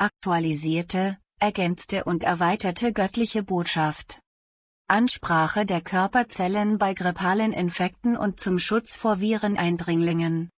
aktualisierte, ergänzte und erweiterte göttliche Botschaft. Ansprache der Körperzellen bei grippalen Infekten und zum Schutz vor Vireneindringlingen.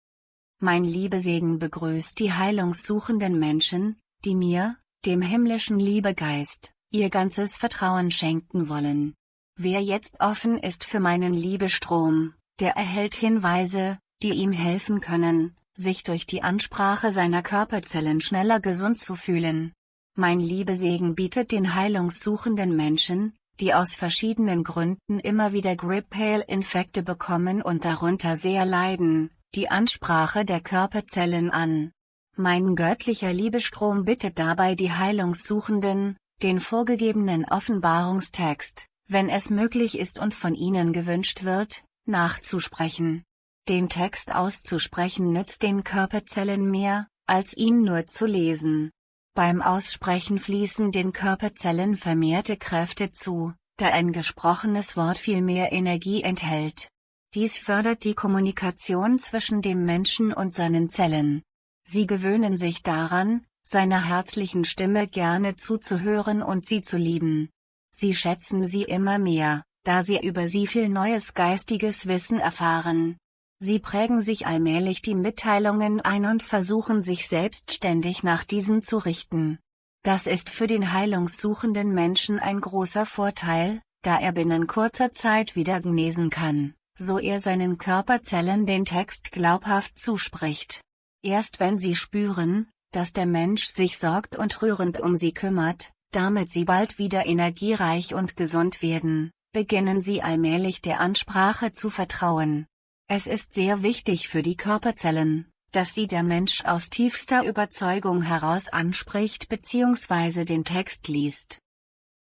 Mein Liebesegen begrüßt die heilungssuchenden Menschen, die mir, dem himmlischen Liebegeist, ihr ganzes Vertrauen schenken wollen. Wer jetzt offen ist für meinen Liebestrom, der erhält Hinweise, die ihm helfen können, sich durch die Ansprache seiner Körperzellen schneller gesund zu fühlen. Mein Liebesegen bietet den heilungssuchenden Menschen, die aus verschiedenen Gründen immer wieder Grip-Hail-Infekte bekommen und darunter sehr leiden, die Ansprache der Körperzellen an. Mein göttlicher Liebestrom bittet dabei die Heilungssuchenden, den vorgegebenen Offenbarungstext, wenn es möglich ist und von ihnen gewünscht wird, nachzusprechen. Den Text auszusprechen nützt den Körperzellen mehr, als ihn nur zu lesen. Beim Aussprechen fließen den Körperzellen vermehrte Kräfte zu, da ein gesprochenes Wort viel mehr Energie enthält. Dies fördert die Kommunikation zwischen dem Menschen und seinen Zellen. Sie gewöhnen sich daran, seiner herzlichen Stimme gerne zuzuhören und sie zu lieben. Sie schätzen sie immer mehr, da sie über sie viel neues geistiges Wissen erfahren. Sie prägen sich allmählich die Mitteilungen ein und versuchen sich selbstständig nach diesen zu richten. Das ist für den heilungssuchenden Menschen ein großer Vorteil, da er binnen kurzer Zeit wieder genesen kann, so er seinen Körperzellen den Text glaubhaft zuspricht. Erst wenn sie spüren, dass der Mensch sich sorgt und rührend um sie kümmert, damit sie bald wieder energiereich und gesund werden, beginnen sie allmählich der Ansprache zu vertrauen. Es ist sehr wichtig für die Körperzellen, dass sie der Mensch aus tiefster Überzeugung heraus anspricht bzw. den Text liest.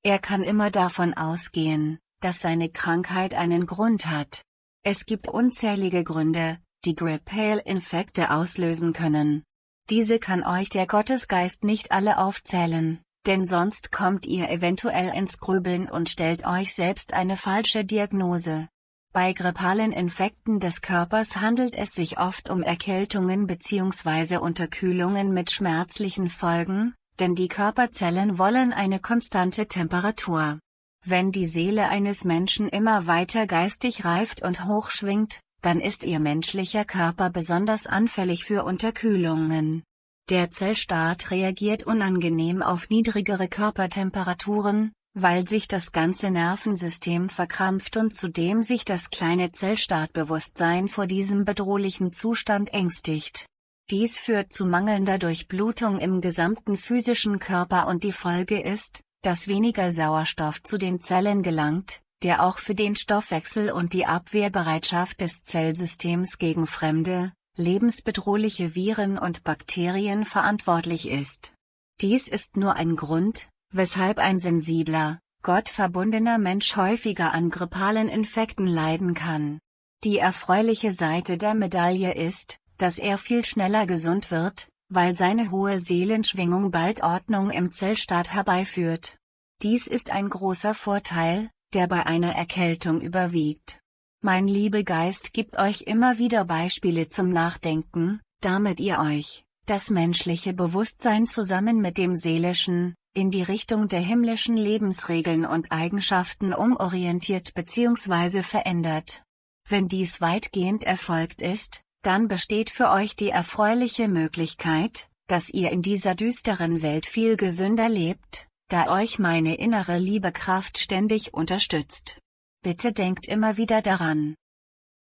Er kann immer davon ausgehen, dass seine Krankheit einen Grund hat. Es gibt unzählige Gründe, die Grippale-Infekte auslösen können. Diese kann euch der Gottesgeist nicht alle aufzählen, denn sonst kommt ihr eventuell ins Grübeln und stellt euch selbst eine falsche Diagnose. Bei grippalen Infekten des Körpers handelt es sich oft um Erkältungen bzw. Unterkühlungen mit schmerzlichen Folgen, denn die Körperzellen wollen eine konstante Temperatur. Wenn die Seele eines Menschen immer weiter geistig reift und hochschwingt, dann ist ihr menschlicher Körper besonders anfällig für Unterkühlungen. Der Zellstaat reagiert unangenehm auf niedrigere Körpertemperaturen, weil sich das ganze Nervensystem verkrampft und zudem sich das kleine Zellstartbewusstsein vor diesem bedrohlichen Zustand ängstigt. Dies führt zu mangelnder Durchblutung im gesamten physischen Körper und die Folge ist, dass weniger Sauerstoff zu den Zellen gelangt, der auch für den Stoffwechsel und die Abwehrbereitschaft des Zellsystems gegen fremde, lebensbedrohliche Viren und Bakterien verantwortlich ist. Dies ist nur ein Grund, weshalb ein sensibler, gottverbundener Mensch häufiger an grippalen Infekten leiden kann. Die erfreuliche Seite der Medaille ist, dass er viel schneller gesund wird, weil seine hohe Seelenschwingung bald Ordnung im Zellstaat herbeiführt. Dies ist ein großer Vorteil, der bei einer Erkältung überwiegt. Mein Liebegeist gibt euch immer wieder Beispiele zum Nachdenken, damit ihr euch, das menschliche Bewusstsein zusammen mit dem seelischen, in die Richtung der himmlischen Lebensregeln und Eigenschaften umorientiert bzw. verändert. Wenn dies weitgehend erfolgt ist, dann besteht für euch die erfreuliche Möglichkeit, dass ihr in dieser düsteren Welt viel gesünder lebt, da euch meine innere Liebekraft ständig unterstützt. Bitte denkt immer wieder daran.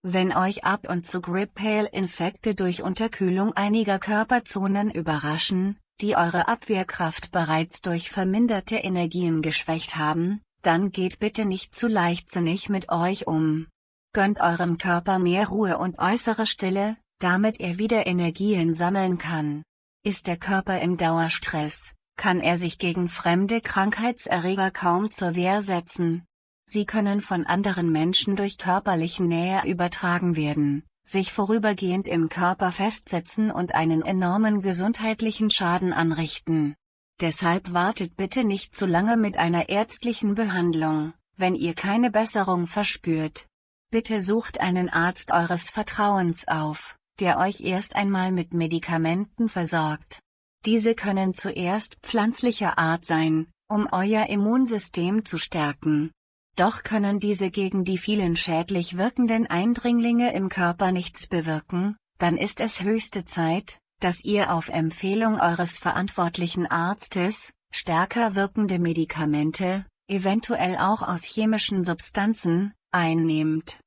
Wenn euch ab und zu Grip-Hail-Infekte durch Unterkühlung einiger Körperzonen überraschen, die eure Abwehrkraft bereits durch verminderte Energien geschwächt haben, dann geht bitte nicht zu leichtsinnig mit euch um. Gönnt eurem Körper mehr Ruhe und äußere Stille, damit er wieder Energien sammeln kann. Ist der Körper im Dauerstress, kann er sich gegen fremde Krankheitserreger kaum zur Wehr setzen. Sie können von anderen Menschen durch körperliche Nähe übertragen werden, sich vorübergehend im Körper festsetzen und einen enormen gesundheitlichen Schaden anrichten. Deshalb wartet bitte nicht zu lange mit einer ärztlichen Behandlung, wenn ihr keine Besserung verspürt. Bitte sucht einen Arzt eures Vertrauens auf, der euch erst einmal mit Medikamenten versorgt. Diese können zuerst pflanzlicher Art sein, um euer Immunsystem zu stärken. Doch können diese gegen die vielen schädlich wirkenden Eindringlinge im Körper nichts bewirken, dann ist es höchste Zeit, dass ihr auf Empfehlung eures verantwortlichen Arztes, stärker wirkende Medikamente, eventuell auch aus chemischen Substanzen, einnehmt.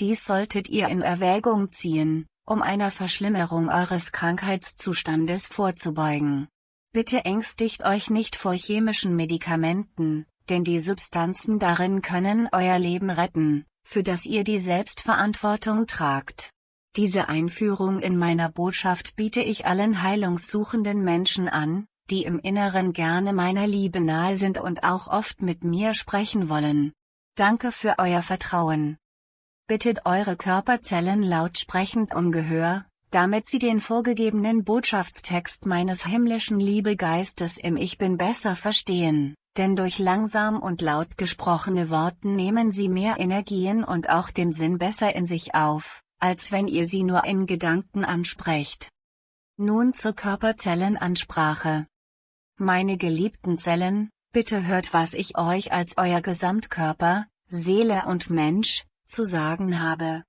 Dies solltet ihr in Erwägung ziehen, um einer Verschlimmerung eures Krankheitszustandes vorzubeugen. Bitte ängstigt euch nicht vor chemischen Medikamenten, denn die Substanzen darin können euer Leben retten, für das ihr die Selbstverantwortung tragt. Diese Einführung in meiner Botschaft biete ich allen heilungssuchenden Menschen an, die im Inneren gerne meiner Liebe nahe sind und auch oft mit mir sprechen wollen. Danke für euer Vertrauen. Bittet eure Körperzellen lautsprechend um Gehör, damit sie den vorgegebenen Botschaftstext meines himmlischen Liebegeistes im Ich Bin besser verstehen, denn durch langsam und laut gesprochene Worten nehmen sie mehr Energien und auch den Sinn besser in sich auf, als wenn ihr sie nur in Gedanken ansprecht. Nun zur Körperzellenansprache. Meine geliebten Zellen, bitte hört was ich euch als euer Gesamtkörper, Seele und Mensch, zu sagen habe.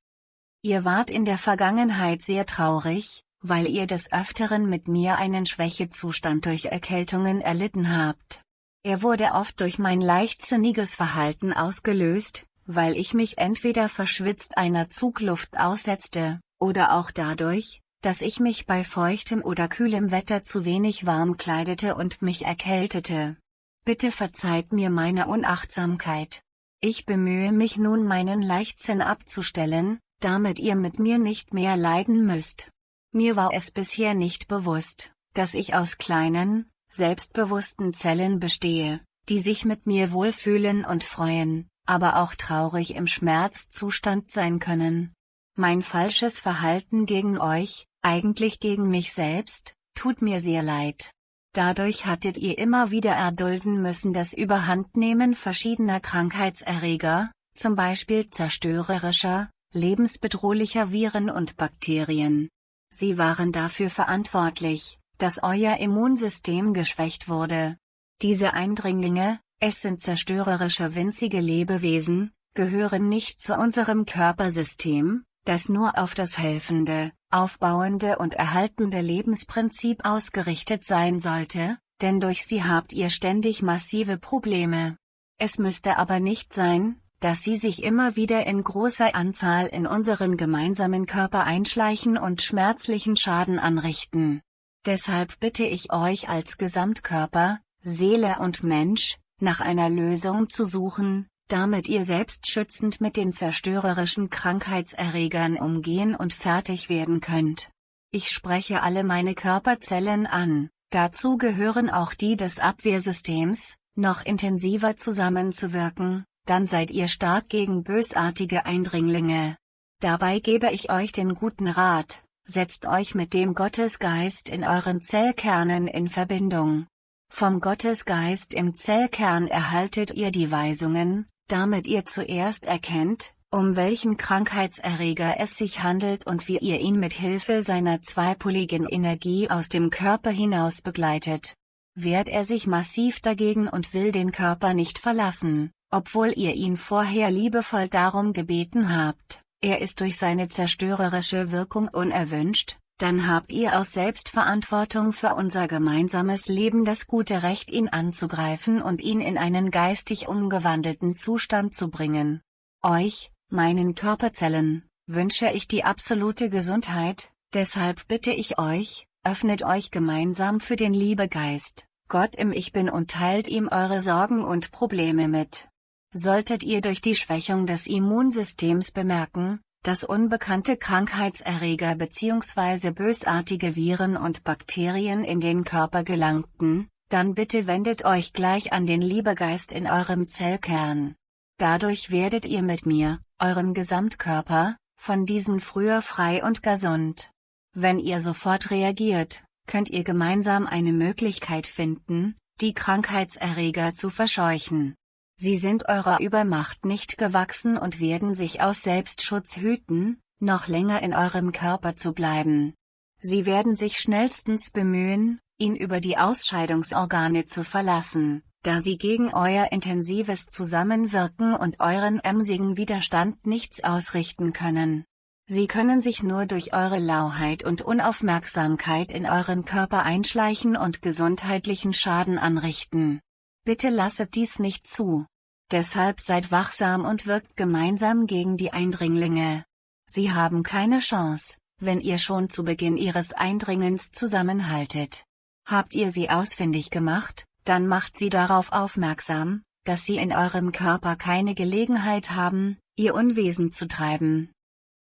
Ihr wart in der Vergangenheit sehr traurig, weil ihr des Öfteren mit mir einen Schwächezustand durch Erkältungen erlitten habt. Er wurde oft durch mein leichtsinniges Verhalten ausgelöst, weil ich mich entweder verschwitzt einer Zugluft aussetzte, oder auch dadurch, dass ich mich bei feuchtem oder kühlem Wetter zu wenig warm kleidete und mich erkältete. Bitte verzeiht mir meine Unachtsamkeit. Ich bemühe mich nun meinen Leichtsinn abzustellen, damit ihr mit mir nicht mehr leiden müsst. Mir war es bisher nicht bewusst, dass ich aus kleinen, selbstbewussten Zellen bestehe, die sich mit mir wohlfühlen und freuen, aber auch traurig im Schmerzzustand sein können. Mein falsches Verhalten gegen euch, eigentlich gegen mich selbst, tut mir sehr leid. Dadurch hattet ihr immer wieder erdulden müssen das Überhandnehmen verschiedener Krankheitserreger, zum Beispiel zerstörerischer, lebensbedrohlicher Viren und Bakterien. Sie waren dafür verantwortlich, dass euer Immunsystem geschwächt wurde. Diese Eindringlinge, es sind zerstörerische winzige Lebewesen, gehören nicht zu unserem Körpersystem, das nur auf das helfende, aufbauende und erhaltende Lebensprinzip ausgerichtet sein sollte, denn durch sie habt ihr ständig massive Probleme. Es müsste aber nicht sein, dass sie sich immer wieder in großer Anzahl in unseren gemeinsamen Körper einschleichen und schmerzlichen Schaden anrichten. Deshalb bitte ich euch als Gesamtkörper, Seele und Mensch, nach einer Lösung zu suchen, damit ihr selbstschützend mit den zerstörerischen Krankheitserregern umgehen und fertig werden könnt. Ich spreche alle meine Körperzellen an, dazu gehören auch die des Abwehrsystems, noch intensiver zusammenzuwirken, dann seid ihr stark gegen bösartige Eindringlinge. Dabei gebe ich euch den guten Rat, setzt euch mit dem Gottesgeist in euren Zellkernen in Verbindung. Vom Gottesgeist im Zellkern erhaltet ihr die Weisungen, damit ihr zuerst erkennt, um welchen Krankheitserreger es sich handelt und wie ihr ihn mit Hilfe seiner zweipoligen Energie aus dem Körper hinaus begleitet. Wehrt er sich massiv dagegen und will den Körper nicht verlassen, obwohl ihr ihn vorher liebevoll darum gebeten habt, er ist durch seine zerstörerische Wirkung unerwünscht, dann habt ihr aus Selbstverantwortung für unser gemeinsames Leben das gute Recht ihn anzugreifen und ihn in einen geistig umgewandelten Zustand zu bringen. Euch, meinen Körperzellen, wünsche ich die absolute Gesundheit, deshalb bitte ich euch, öffnet euch gemeinsam für den Liebegeist, Gott im Ich Bin und teilt ihm eure Sorgen und Probleme mit. Solltet ihr durch die Schwächung des Immunsystems bemerken, dass unbekannte Krankheitserreger bzw. bösartige Viren und Bakterien in den Körper gelangten, dann bitte wendet euch gleich an den Liebegeist in eurem Zellkern. Dadurch werdet ihr mit mir, eurem Gesamtkörper, von diesen früher frei und gesund. Wenn ihr sofort reagiert, könnt ihr gemeinsam eine Möglichkeit finden, die Krankheitserreger zu verscheuchen. Sie sind eurer Übermacht nicht gewachsen und werden sich aus Selbstschutz hüten, noch länger in eurem Körper zu bleiben. Sie werden sich schnellstens bemühen, ihn über die Ausscheidungsorgane zu verlassen, da sie gegen euer intensives Zusammenwirken und euren emsigen Widerstand nichts ausrichten können. Sie können sich nur durch eure Lauheit und Unaufmerksamkeit in euren Körper einschleichen und gesundheitlichen Schaden anrichten. Bitte lasset dies nicht zu. Deshalb seid wachsam und wirkt gemeinsam gegen die Eindringlinge. Sie haben keine Chance, wenn ihr schon zu Beginn ihres Eindringens zusammenhaltet. Habt ihr sie ausfindig gemacht, dann macht sie darauf aufmerksam, dass sie in eurem Körper keine Gelegenheit haben, ihr Unwesen zu treiben.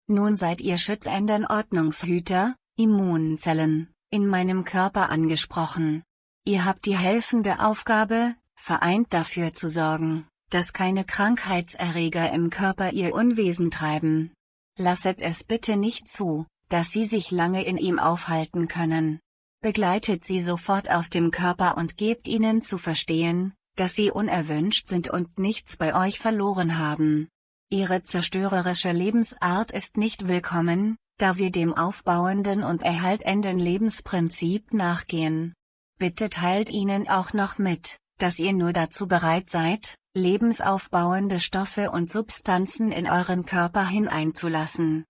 Nun seid ihr schützenden Ordnungshüter, Immunzellen, in meinem Körper angesprochen. Ihr habt die helfende Aufgabe, vereint dafür zu sorgen, dass keine Krankheitserreger im Körper ihr Unwesen treiben. Lasset es bitte nicht zu, dass sie sich lange in ihm aufhalten können. Begleitet sie sofort aus dem Körper und gebt ihnen zu verstehen, dass sie unerwünscht sind und nichts bei euch verloren haben. Ihre zerstörerische Lebensart ist nicht willkommen, da wir dem aufbauenden und erhaltenden Lebensprinzip nachgehen. Bitte teilt ihnen auch noch mit, dass ihr nur dazu bereit seid, lebensaufbauende Stoffe und Substanzen in euren Körper hineinzulassen.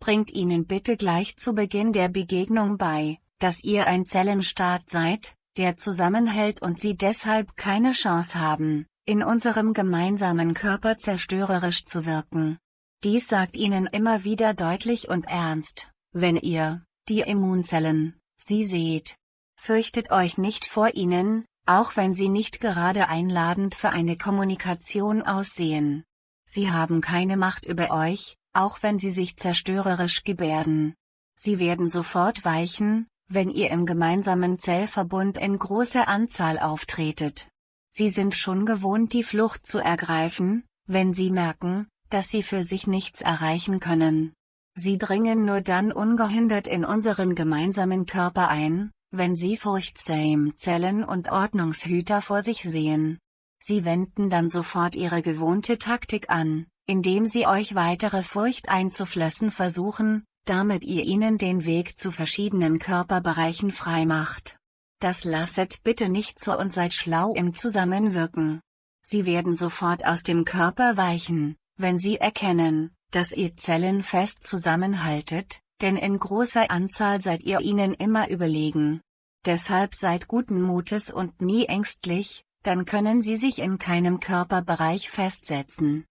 Bringt ihnen bitte gleich zu Beginn der Begegnung bei, dass ihr ein Zellenstaat seid, der zusammenhält und sie deshalb keine Chance haben, in unserem gemeinsamen Körper zerstörerisch zu wirken. Dies sagt ihnen immer wieder deutlich und ernst, wenn ihr, die Immunzellen, sie seht. Fürchtet euch nicht vor ihnen, auch wenn sie nicht gerade einladend für eine Kommunikation aussehen. Sie haben keine Macht über euch, auch wenn sie sich zerstörerisch gebärden. Sie werden sofort weichen, wenn ihr im gemeinsamen Zellverbund in großer Anzahl auftretet. Sie sind schon gewohnt die Flucht zu ergreifen, wenn sie merken, dass sie für sich nichts erreichen können. Sie dringen nur dann ungehindert in unseren gemeinsamen Körper ein, wenn sie furchtsam Zellen und Ordnungshüter vor sich sehen. Sie wenden dann sofort ihre gewohnte Taktik an, indem sie euch weitere Furcht einzuflößen versuchen, damit ihr ihnen den Weg zu verschiedenen Körperbereichen freimacht. Das lasset bitte nicht zu und seid schlau im Zusammenwirken. Sie werden sofort aus dem Körper weichen, wenn sie erkennen, dass ihr Zellen fest zusammenhaltet, denn in großer Anzahl seid ihr ihnen immer überlegen. Deshalb seid guten Mutes und nie ängstlich, dann können sie sich in keinem Körperbereich festsetzen.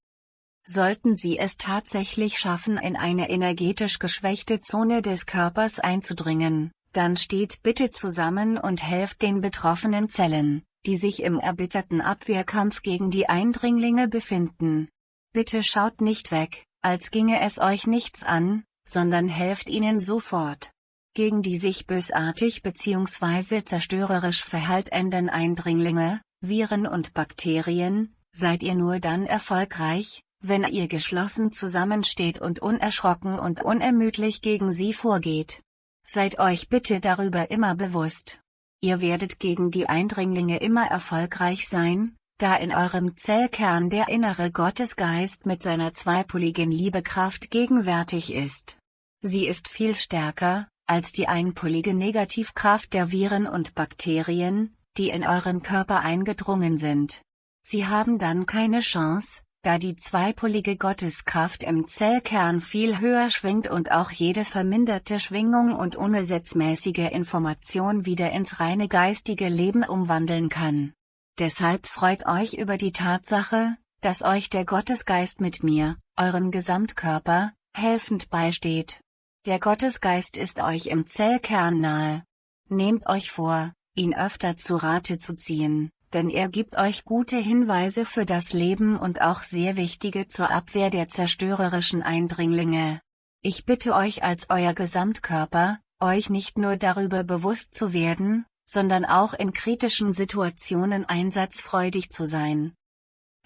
Sollten sie es tatsächlich schaffen in eine energetisch geschwächte Zone des Körpers einzudringen, dann steht bitte zusammen und helft den betroffenen Zellen, die sich im erbitterten Abwehrkampf gegen die Eindringlinge befinden. Bitte schaut nicht weg, als ginge es euch nichts an, sondern helft ihnen sofort. Gegen die sich bösartig bzw. zerstörerisch verhaltenden Eindringlinge, Viren und Bakterien, seid ihr nur dann erfolgreich, wenn ihr geschlossen zusammensteht und unerschrocken und unermüdlich gegen sie vorgeht. Seid euch bitte darüber immer bewusst. Ihr werdet gegen die Eindringlinge immer erfolgreich sein, da in eurem Zellkern der innere Gottesgeist mit seiner zweipoligen Liebekraft gegenwärtig ist. Sie ist viel stärker, als die einpolige Negativkraft der Viren und Bakterien, die in euren Körper eingedrungen sind. Sie haben dann keine Chance, da die zweipolige Gotteskraft im Zellkern viel höher schwingt und auch jede verminderte Schwingung und ungesetzmäßige Information wieder ins reine geistige Leben umwandeln kann. Deshalb freut euch über die Tatsache, dass euch der Gottesgeist mit mir, eurem Gesamtkörper, helfend beisteht. Der Gottesgeist ist euch im Zellkern nahe. Nehmt euch vor, ihn öfter zu Rate zu ziehen, denn er gibt euch gute Hinweise für das Leben und auch sehr wichtige zur Abwehr der zerstörerischen Eindringlinge. Ich bitte euch als euer Gesamtkörper, euch nicht nur darüber bewusst zu werden, sondern auch in kritischen Situationen einsatzfreudig zu sein.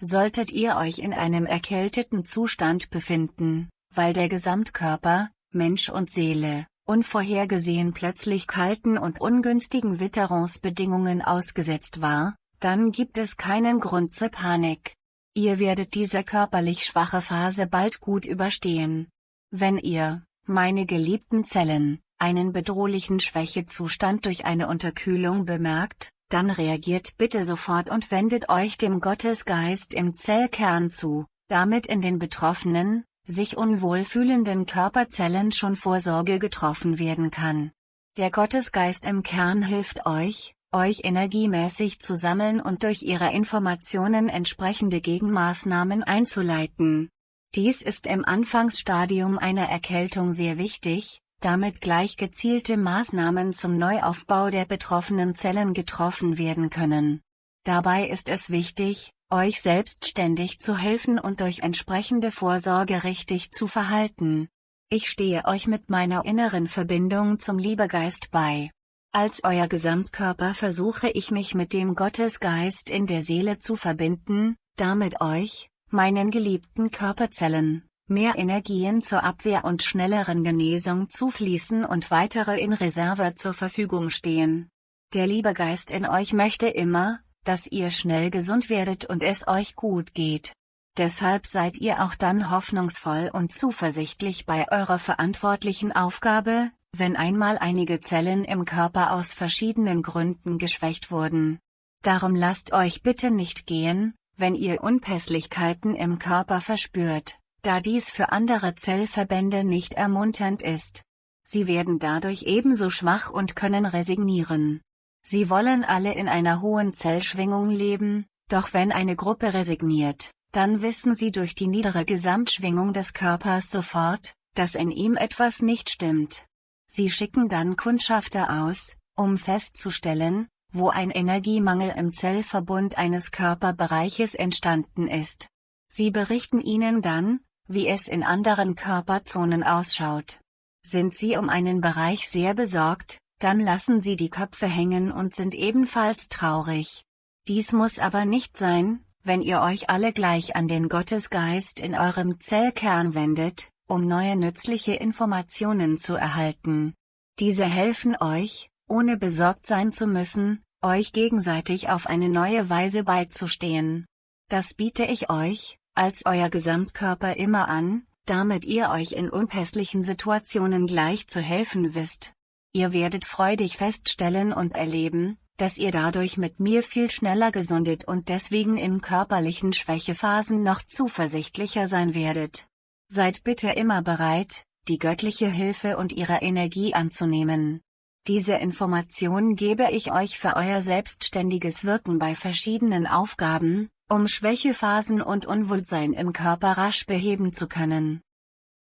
Solltet ihr euch in einem erkälteten Zustand befinden, weil der Gesamtkörper, Mensch und Seele, unvorhergesehen plötzlich kalten und ungünstigen Witterungsbedingungen ausgesetzt war, dann gibt es keinen Grund zur Panik. Ihr werdet diese körperlich schwache Phase bald gut überstehen. Wenn ihr, meine geliebten Zellen, einen bedrohlichen Schwächezustand durch eine Unterkühlung bemerkt, dann reagiert bitte sofort und wendet euch dem Gottesgeist im Zellkern zu, damit in den betroffenen, sich unwohl fühlenden Körperzellen schon Vorsorge getroffen werden kann. Der Gottesgeist im Kern hilft euch, euch energiemäßig zu sammeln und durch ihre Informationen entsprechende Gegenmaßnahmen einzuleiten. Dies ist im Anfangsstadium einer Erkältung sehr wichtig, damit gleich gezielte Maßnahmen zum Neuaufbau der betroffenen Zellen getroffen werden können. Dabei ist es wichtig, euch selbstständig zu helfen und durch entsprechende Vorsorge richtig zu verhalten. Ich stehe euch mit meiner inneren Verbindung zum Liebegeist bei. Als euer Gesamtkörper versuche ich mich mit dem Gottesgeist in der Seele zu verbinden, damit euch, meinen geliebten Körperzellen, mehr Energien zur Abwehr und schnelleren Genesung zufließen und weitere in Reserve zur Verfügung stehen. Der Liebegeist in euch möchte immer, dass ihr schnell gesund werdet und es euch gut geht. Deshalb seid ihr auch dann hoffnungsvoll und zuversichtlich bei eurer verantwortlichen Aufgabe, wenn einmal einige Zellen im Körper aus verschiedenen Gründen geschwächt wurden. Darum lasst euch bitte nicht gehen, wenn ihr Unpässlichkeiten im Körper verspürt da dies für andere Zellverbände nicht ermunternd ist. Sie werden dadurch ebenso schwach und können resignieren. Sie wollen alle in einer hohen Zellschwingung leben, doch wenn eine Gruppe resigniert, dann wissen sie durch die niedere Gesamtschwingung des Körpers sofort, dass in ihm etwas nicht stimmt. Sie schicken dann Kundschafter aus, um festzustellen, wo ein Energiemangel im Zellverbund eines Körperbereiches entstanden ist. Sie berichten ihnen dann, wie es in anderen Körperzonen ausschaut. Sind Sie um einen Bereich sehr besorgt, dann lassen Sie die Köpfe hängen und sind ebenfalls traurig. Dies muss aber nicht sein, wenn ihr euch alle gleich an den Gottesgeist in eurem Zellkern wendet, um neue nützliche Informationen zu erhalten. Diese helfen euch, ohne besorgt sein zu müssen, euch gegenseitig auf eine neue Weise beizustehen. Das biete ich euch, als euer Gesamtkörper immer an, damit ihr euch in unpässlichen Situationen gleich zu helfen wisst. Ihr werdet freudig feststellen und erleben, dass ihr dadurch mit mir viel schneller gesundet und deswegen in körperlichen Schwächephasen noch zuversichtlicher sein werdet. Seid bitte immer bereit, die göttliche Hilfe und ihre Energie anzunehmen. Diese Informationen gebe ich euch für euer selbstständiges Wirken bei verschiedenen Aufgaben, um Schwächephasen und Unwohlsein im Körper rasch beheben zu können.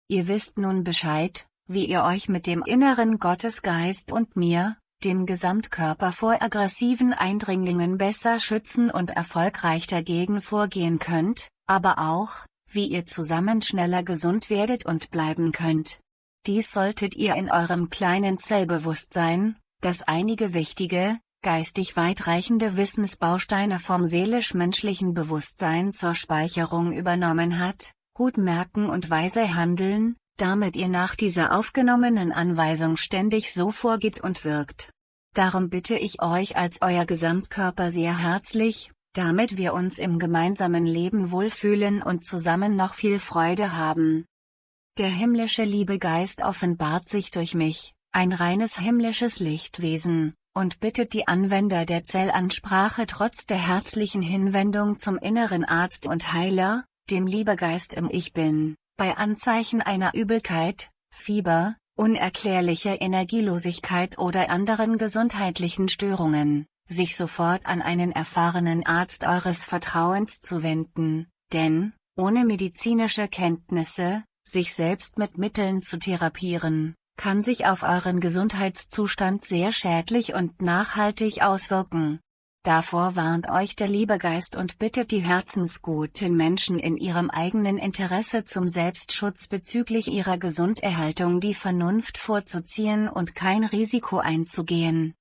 Ihr wisst nun Bescheid, wie ihr euch mit dem inneren Gottesgeist und mir, dem Gesamtkörper vor aggressiven Eindringlingen besser schützen und erfolgreich dagegen vorgehen könnt, aber auch, wie ihr zusammen schneller gesund werdet und bleiben könnt. Dies solltet ihr in eurem kleinen Zellbewusstsein, das einige wichtige, geistig weitreichende Wissensbausteine vom seelisch-menschlichen Bewusstsein zur Speicherung übernommen hat, gut merken und weise handeln, damit ihr nach dieser aufgenommenen Anweisung ständig so vorgeht und wirkt. Darum bitte ich euch als euer Gesamtkörper sehr herzlich, damit wir uns im gemeinsamen Leben wohlfühlen und zusammen noch viel Freude haben. Der himmlische Liebegeist offenbart sich durch mich, ein reines himmlisches Lichtwesen, und bittet die Anwender der Zellansprache trotz der herzlichen Hinwendung zum inneren Arzt und Heiler, dem Liebegeist im Ich Bin, bei Anzeichen einer Übelkeit, Fieber, unerklärlicher Energielosigkeit oder anderen gesundheitlichen Störungen, sich sofort an einen erfahrenen Arzt eures Vertrauens zu wenden, denn, ohne medizinische Kenntnisse, sich selbst mit Mitteln zu therapieren, kann sich auf euren Gesundheitszustand sehr schädlich und nachhaltig auswirken. Davor warnt euch der Liebegeist und bittet die herzensguten Menschen in ihrem eigenen Interesse zum Selbstschutz bezüglich ihrer Gesunderhaltung die Vernunft vorzuziehen und kein Risiko einzugehen.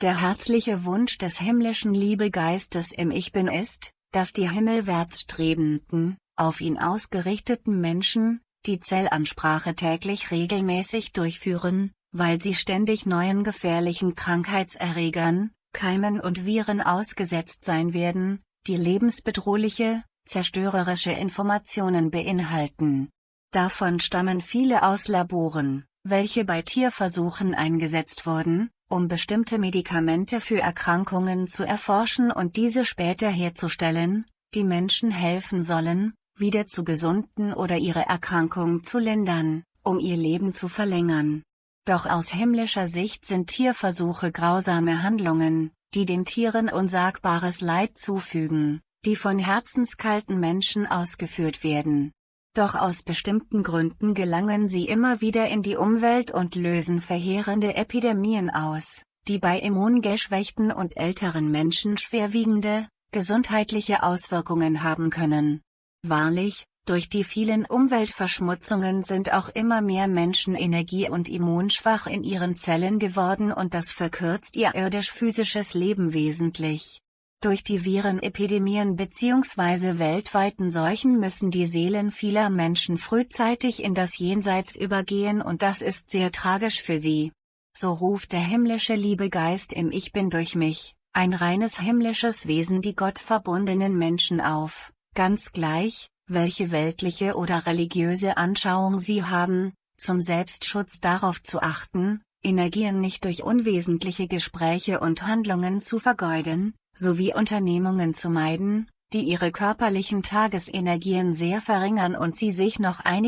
Der herzliche Wunsch des himmlischen Liebegeistes im Ich Bin ist, dass die himmelwärts strebenden, auf ihn ausgerichteten Menschen, die Zellansprache täglich regelmäßig durchführen, weil sie ständig neuen gefährlichen Krankheitserregern, Keimen und Viren ausgesetzt sein werden, die lebensbedrohliche, zerstörerische Informationen beinhalten. Davon stammen viele aus Laboren, welche bei Tierversuchen eingesetzt wurden, um bestimmte Medikamente für Erkrankungen zu erforschen und diese später herzustellen, die Menschen helfen sollen, wieder zu gesunden oder ihre Erkrankung zu lindern, um ihr Leben zu verlängern. Doch aus himmlischer Sicht sind Tierversuche grausame Handlungen, die den Tieren unsagbares Leid zufügen, die von herzenskalten Menschen ausgeführt werden. Doch aus bestimmten Gründen gelangen sie immer wieder in die Umwelt und lösen verheerende Epidemien aus, die bei immungeschwächten und älteren Menschen schwerwiegende, gesundheitliche Auswirkungen haben können. Wahrlich, durch die vielen Umweltverschmutzungen sind auch immer mehr Menschen energie- und immunschwach in ihren Zellen geworden und das verkürzt ihr irdisch-physisches Leben wesentlich. Durch die Virenepidemien bzw. weltweiten Seuchen müssen die Seelen vieler Menschen frühzeitig in das Jenseits übergehen und das ist sehr tragisch für sie. So ruft der himmlische Liebegeist im Ich Bin durch mich, ein reines himmlisches Wesen die gottverbundenen Menschen auf, ganz gleich, welche weltliche oder religiöse Anschauung sie haben, zum Selbstschutz darauf zu achten, Energien nicht durch unwesentliche Gespräche und Handlungen zu vergeuden, sowie Unternehmungen zu meiden, die ihre körperlichen Tagesenergien sehr verringern und sie sich noch einige